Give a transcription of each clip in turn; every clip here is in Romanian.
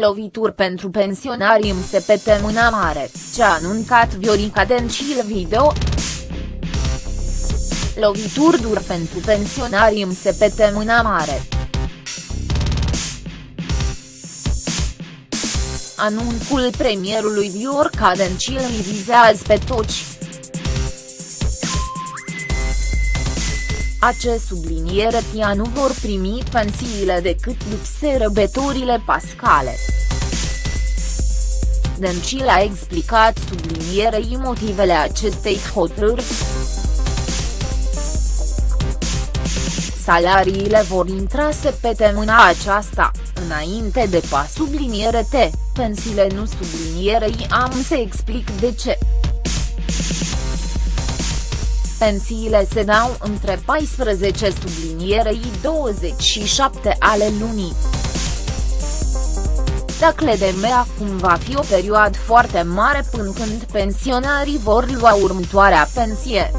Lovituri pentru pensionari MSPT Mâna Mare, ce a anuncat Viorica Dencil video. Lovituri dur pentru pensionari MSPT Mâna Mare. Anunțul premierului Viorica Dencil îi vizează pe toți. Acest subliniere tia nu vor primi pensiile decât după sărbătorile pascale. Dencil a explicat sublinierei motivele acestei hotărâri. Salariile vor intra săptămâna aceasta, înainte de pa subliniere T, pensiile nu sublinierei am să explic de ce. Pensiile se dau între 14 sublinierei 27 ale lunii. Dacă de acum va fi o perioadă foarte mare până când pensionarii vor lua următoarea pensie.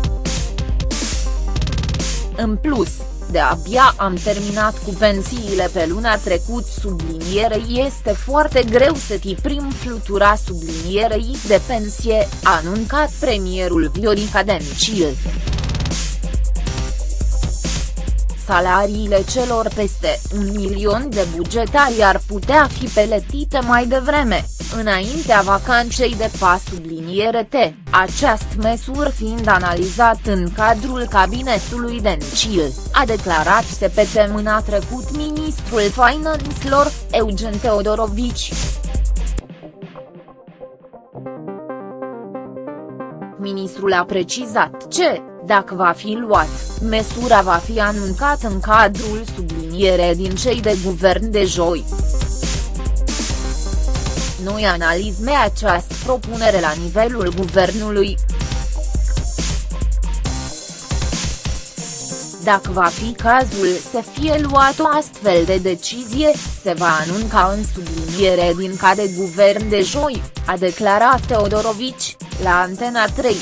În plus, de-abia am terminat cu pensiile pe luna trecut sublinierei este foarte greu să ti prim flutura sublinierei de pensie, a anuncat premierul Viorica Dencil. Salariile celor peste un milion de bugetari ar putea fi peletite mai devreme, înaintea vacanței de pas subliniere T, această măsură fiind analizat în cadrul cabinetului Dencil, a declarat săptămâna trecut ministrul finanțelor, Eugen Teodorovici. Ministrul a precizat ce, dacă va fi luat, măsura va fi anunțată în cadrul subliniere din cei de guvern de joi. Noi analizme această propunere la nivelul guvernului. Dacă va fi cazul să fie luat o astfel de decizie, se va anunca în subliniere din ca de guvern de joi, a declarat Teodorovici, la Antena 3.